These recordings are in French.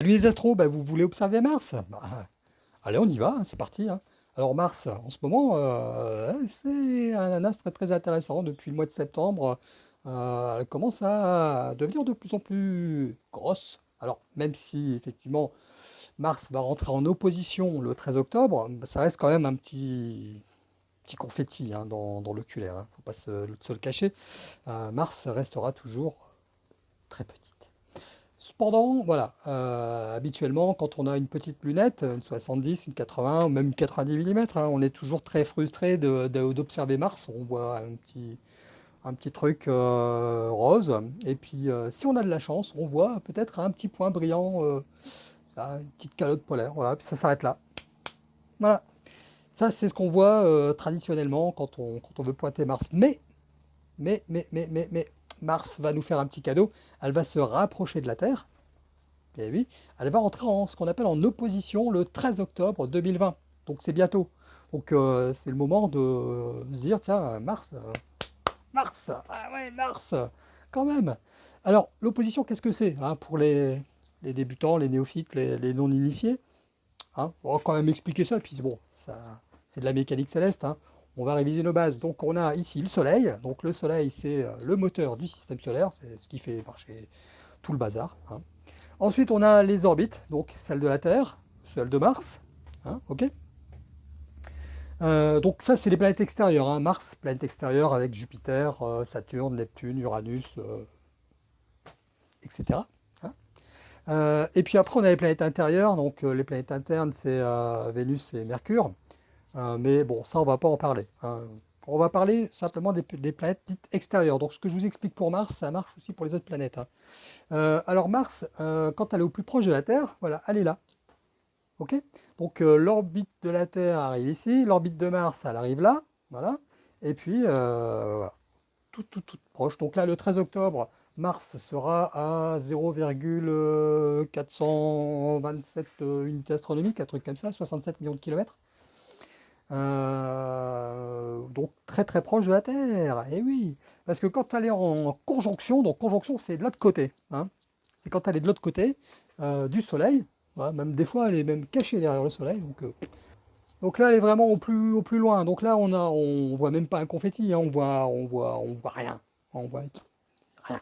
Salut les astros, bah, vous voulez observer Mars? Bah, Allez, on y va, hein, c'est parti. Hein. Alors Mars, en ce moment, euh, c'est un astre très, intéressant. Depuis le mois de septembre, euh, elle commence à devenir de plus en plus grosse. Alors, même si effectivement Mars va rentrer en opposition le 13 octobre, ça reste quand même un petit, petit confetti hein, dans, l'oculaire. Il ne faut pas se, le cacher. Euh, Mars restera toujours très petit. Cependant, voilà, euh, habituellement, quand on a une petite lunette, une 70, une 80, ou même une 90 mm, hein, on est toujours très frustré d'observer Mars. On voit un petit, truc euh, rose. Et puis, euh, si on a de la chance, on voit peut-être un petit point brillant, une petite calotte polaire. Voilà, puis ça s'arrête là. Voilà. Ça, c'est ce qu'on voit traditionnellement quand on, quand on veut pointer Mars. Mais, mais, mais, mais, mais, mais, Mars va nous faire un petit cadeau, elle va se rapprocher de la Terre, et eh oui, elle va entrer en ce qu'on appelle en opposition le 13 octobre 2020, donc c'est bientôt. Donc euh, c'est le moment de se dire, tiens, Mars, euh, Mars, ah ouais, Mars, quand même. Alors, l'opposition, qu'est-ce que c'est hein, pour les, débutants, les néophytes, les, non-initiés? Hein On va quand même expliquer ça, puis bon, c'est de la mécanique céleste. Hein on va réviser nos bases. Donc on a ici le Soleil. Donc le Soleil, c'est euh, le moteur du système solaire, c'est ce qui fait marcher tout le bazar. Hein. Ensuite, on a les orbites, donc celle de la Terre, celle de Mars. Hein, ok euh, donc ça, c'est les planètes extérieures. Hein. Mars, planète extérieure avec Jupiter, euh, Saturne, Neptune, Uranus, etc. et puis après, on a les planètes intérieures. Donc les planètes internes, c'est Vénus et Mercure. Euh, mais bon, ça, on va pas en parler. Hein. On va parler simplement des, planètes dites extérieures. Donc, ce que je vous explique pour Mars, ça marche aussi pour les autres planètes. Hein. Euh, alors, Mars, euh, quand elle est au plus proche de la Terre, voilà, elle est là. OK? Donc, l'orbite de la Terre arrive ici, l'orbite de Mars, elle arrive là. Voilà. Et puis. Tout, tout, tout proche. Donc là, le 13 octobre, Mars sera à 0,427 unités astronomiques, un truc comme ça, 67 millions de kilomètres. Euh, donc très très proche de la Terre, et eh oui, parce que quand elle est en conjonction, donc conjonction c'est de l'autre côté, hein. c'est quand elle est de l'autre côté euh, du Soleil, même des fois elle est même cachée derrière le Soleil, donc, euh, là elle est vraiment au plus, au plus loin, donc là on a, on voit même pas un confetti, hein. on voit, on voit, on voit rien, on voit rien,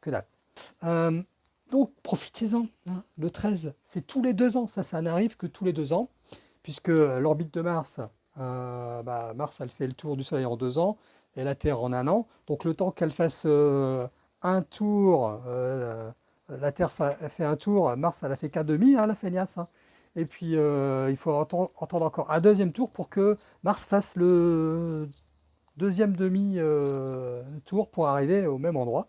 que dalle. donc profitez-en, hein. le 13, c'est tous les deux ans, ça, ça n'arrive que tous les deux ans, puisque l'orbite de Mars, euh, bah, Mars, elle fait le tour du Soleil en deux ans, et la Terre en un an. Donc le temps qu'elle fasse euh, un tour, euh, la Terre fait un tour, Mars, elle a fait qu'un demi, hein, la feignasse. Et puis, il faut entendre, encore un deuxième tour pour que Mars fasse le deuxième demi-tour pour arriver au même endroit.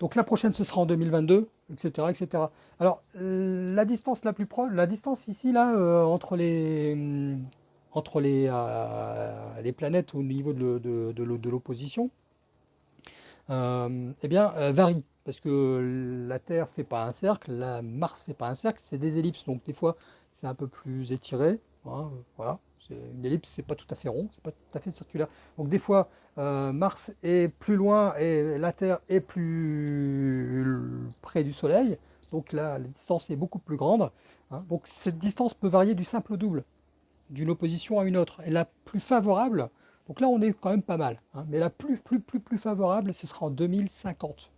Donc la prochaine, ce sera en 2022, etc. etc. Alors, la distance la plus proche, la distance ici, là, euh, entre les, hum, entre les, euh, les planètes au niveau de, de, l'opposition, euh, eh bien, varie. Parce que la Terre ne fait pas un cercle, la Mars ne fait pas un cercle, c'est des ellipses. Donc des fois, c'est un peu plus étiré. Hein, voilà. Une ellipse, c'est pas tout à fait rond, c'est pas tout à fait circulaire. Donc des fois, euh, Mars est plus loin et la Terre est plus près du Soleil. Donc là, la distance est beaucoup plus grande. Hein. Donc cette distance peut varier du simple au double, d'une opposition à une autre. Et la plus favorable, donc là on est quand même pas mal, hein. mais la plus, plus, plus, plus favorable, ce sera en 2050.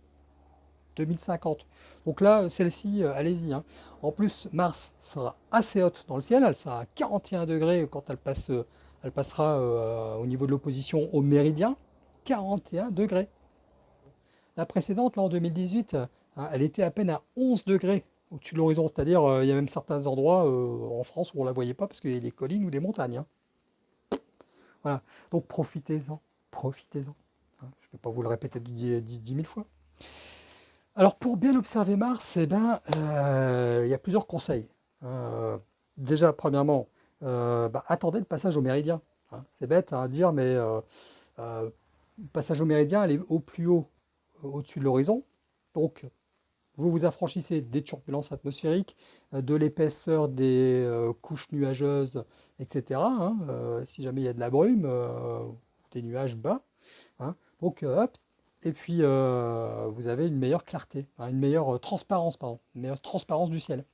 2050. Donc là, celle-ci, euh, allez-y. Hein. En plus, Mars sera assez haute dans le ciel, elle sera à 41 degrés quand elle, euh, passera euh, au niveau de l'opposition au méridien, 41 degrés. La précédente, là en 2018, hein, elle était à peine à 11 degrés au-dessus de l'horizon, c'est-à-dire il y a même certains endroits en France où on ne la voyait pas parce qu'il y a des collines ou des montagnes. Hein. Voilà, donc profitez-en, profitez-en. je ne vais pas vous le répéter 10 000 fois. Alors pour bien observer Mars, eh ben, euh, il y a plusieurs conseils. Euh, déjà, premièrement, euh, bah, attendez le passage au méridien. Hein. C'est bête à dire, mais le passage au méridien, elle est au plus haut au-dessus de l'horizon. Donc, vous vous affranchissez des turbulences atmosphériques, de l'épaisseur des couches nuageuses, etc. Hein, si jamais il y a de la brume, des nuages bas. Hein. Donc, hop, et puis, euh, vous avez une meilleure clarté, une meilleure transparence, pardon, une meilleure transparence du ciel.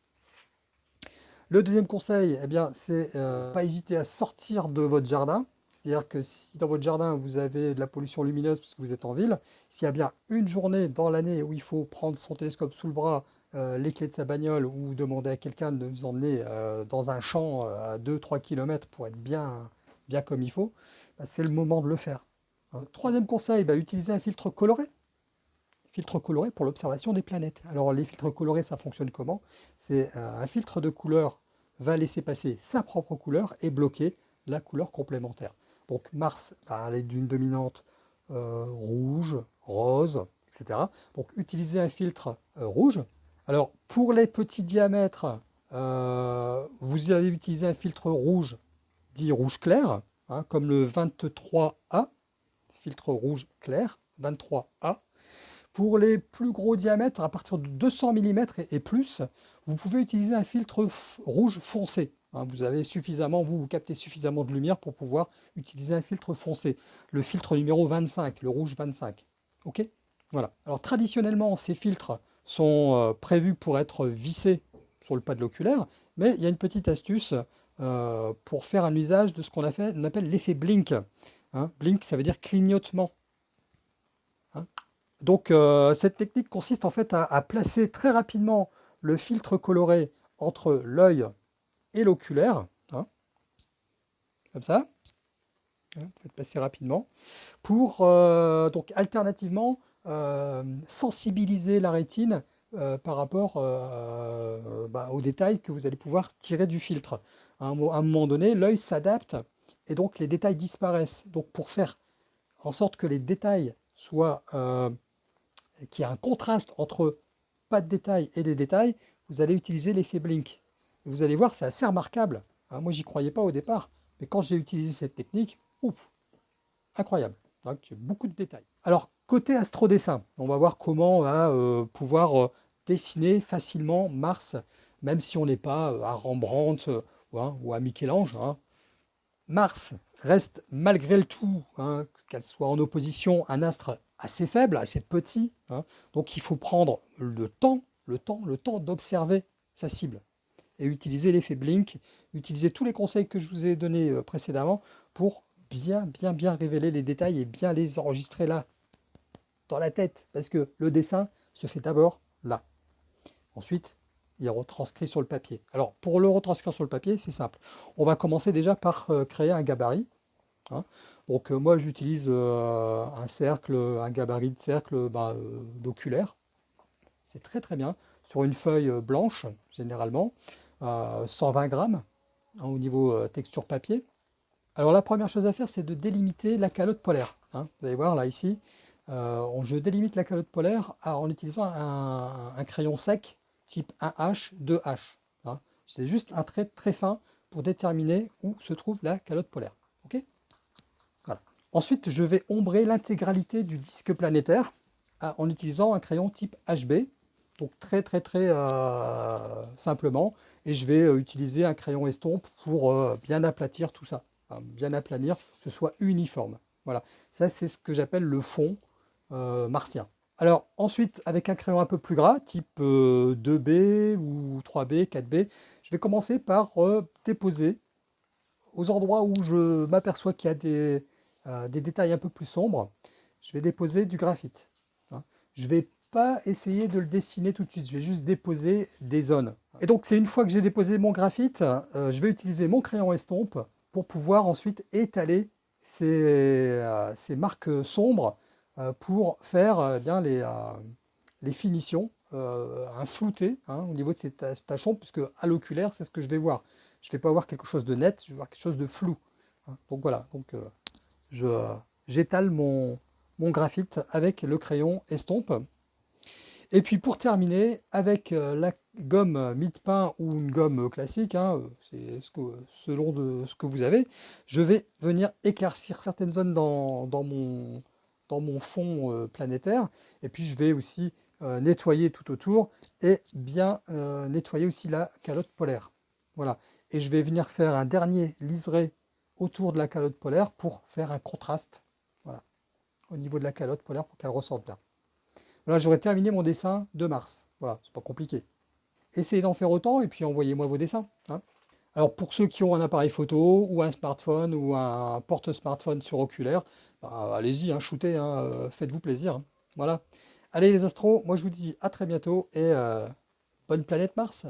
Le deuxième conseil, eh bien, c'est euh, pas hésiter à sortir de votre jardin. C'est-à-dire que si dans votre jardin, vous avez de la pollution lumineuse parce que vous êtes en ville, s'il y a bien une journée dans l'année où il faut prendre son télescope sous le bras, euh, les clés de sa bagnole ou demander à quelqu'un de vous emmener euh, dans un champ à 2-3 km pour être bien, bien comme il faut, bah, c'est le moment de le faire. Troisième conseil, bah, utiliser un filtre coloré filtre coloré pour l'observation des planètes. Alors les filtres colorés, ça fonctionne comment? C'est euh, un filtre de couleur va laisser passer sa propre couleur et bloquer la couleur complémentaire. Donc Mars va aller d'une dominante euh, rouge, rose, etc. Donc utiliser un filtre euh, rouge. Alors pour les petits diamètres, vous allez utiliser un filtre rouge dit rouge clair, hein, comme le 23A, filtre rouge clair, 23A. Pour les plus gros diamètres, à partir de 200 mm et plus, vous pouvez utiliser un filtre rouge foncé. Hein. vous avez suffisamment, vous, vous captez suffisamment de lumière pour pouvoir utiliser un filtre foncé. Le filtre numéro 25, le rouge 25. Ok? Voilà. Alors traditionnellement, ces filtres sont euh, prévus pour être vissés sur le pas de l'oculaire, mais il y a une petite astuce euh, pour faire un usage de ce qu'on appelle l'effet blink. Hein. blink, ça veut dire clignotement. Hein. Donc euh, cette technique consiste en fait à, placer très rapidement le filtre coloré entre l'œil et l'oculaire, hein, comme ça, faites passer rapidement, pour euh, donc alternativement euh, sensibiliser la rétine par rapport bah, aux détails que vous allez pouvoir tirer du filtre. À un moment donné, l'œil s'adapte et donc les détails disparaissent. Donc pour faire en sorte que les détails soient qu'il y a un contraste entre pas de détails et des détails, vous allez utiliser l'effet blink. vous allez voir, c'est assez remarquable. Moi, hein, moi, j'y croyais pas au départ, mais quand j'ai utilisé cette technique, ouf, incroyable. Donc, beaucoup de détails. Alors, côté astrodessin, on va voir comment on va euh, pouvoir euh, dessiner facilement Mars, même si on n'est pas euh, à Rembrandt ou à Michel-Ange. Hein. Mars reste malgré le tout, qu'elle soit en opposition un astre assez faible, assez petit. Hein. Donc il faut prendre le temps, le temps, le temps d'observer sa cible et utiliser l'effet blink, utiliser tous les conseils que je vous ai donnés euh, précédemment pour bien, bien, bien révéler les détails et bien les enregistrer là, dans la tête, parce que le dessin se fait d'abord là. Ensuite, il est retranscrit sur le papier. Alors, pour le retranscrire sur le papier, c'est simple. On va commencer déjà par euh, créer un gabarit. Hein. Donc euh, moi j'utilise euh, un cercle, un gabarit de cercle bah, d'oculaire. C'est très très bien. Sur une feuille blanche généralement, 120 grammes hein, au niveau texture papier. Alors la première chose à faire c'est de délimiter la calotte polaire. Hein. Vous allez voir là ici, je délimite la calotte polaire en utilisant un, crayon sec type 1H, 2H. C'est juste un trait très fin pour déterminer où se trouve la calotte polaire. Ensuite, je vais ombrer l'intégralité du disque planétaire ah, en utilisant un crayon type HB, donc très très très euh, simplement, et je vais euh, utiliser un crayon estompe pour euh, bien aplatir tout ça, bien aplanir, que ce soit uniforme. Voilà, ça c'est ce que j'appelle le fond martien. Alors ensuite, avec un crayon un peu plus gras, type 2B ou 3B, 4B, je vais commencer par déposer aux endroits où je m'aperçois qu'il y a des, euh, des détails un peu plus sombres, je vais déposer du graphite. Hein. Je ne vais pas essayer de le dessiner tout de suite, je vais juste déposer des zones. Et donc c'est une fois que j'ai déposé mon graphite, euh, je vais utiliser mon crayon estompe pour pouvoir ensuite étaler ces, euh, marques sombres pour faire bien les, les finitions, un flouté hein, au niveau de ces tachons, puisque à l'oculaire c'est ce que je vais voir. Je ne vais pas voir quelque chose de net, je vais voir quelque chose de flou. Hein. Donc voilà, donc, j'étale mon, mon, graphite avec le crayon estompe. Et puis pour terminer, avec euh, la gomme mie-de-pain ou une gomme classique, hein, c'est ce selon de, ce que vous avez, je vais venir éclaircir certaines zones dans, dans, mon, mon, fond euh, planétaire. Et puis je vais aussi euh, nettoyer tout autour et bien nettoyer aussi la calotte polaire. Voilà. Et je vais venir faire un dernier liseré autour de la calotte polaire pour faire un contraste voilà, au niveau de la calotte polaire pour qu'elle ressorte bien. Voilà, j'aurais terminé mon dessin de Mars. Voilà, c'est pas compliqué. essayez d'en faire autant et puis envoyez-moi vos dessins. hein. Alors pour ceux qui ont un appareil photo ou un smartphone ou un porte-smartphone sur oculaire, bah, allez-y, hein, shootez, hein, euh, faites-vous plaisir. hein. Voilà. Allez les astros, moi je vous dis à très bientôt et euh, bonne planète Mars.